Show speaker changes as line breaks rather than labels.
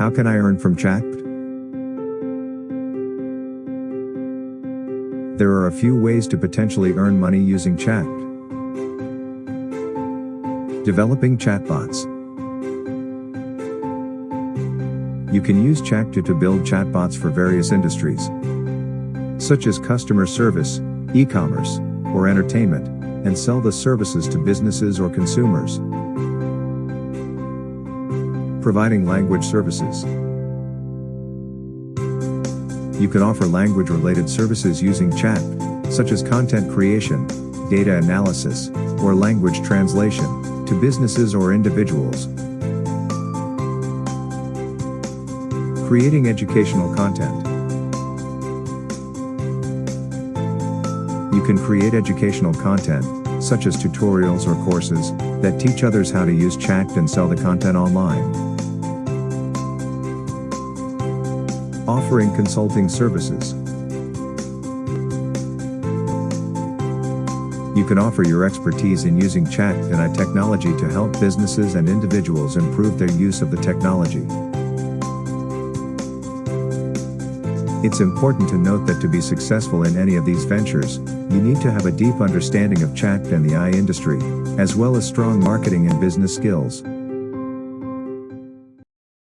How can I earn from chat? There are a few ways to potentially earn money using chat. Developing chatbots. You can use ChatGPT to build chatbots for various industries, such as customer service, e-commerce, or entertainment, and sell the services to businesses or consumers. Providing language services. You can offer language-related services using chat, such as content creation, data analysis, or language translation, to businesses or individuals. Creating educational content. You can create educational content, such as tutorials or courses, that teach others how to use chat and sell the content online. Offering consulting services. You can offer your expertise in using chat and AI technology to help businesses and individuals improve their use of the technology. It's important to note that to be successful in any of these ventures, you need to have a deep understanding of chat and the AI industry, as well as strong marketing and business skills.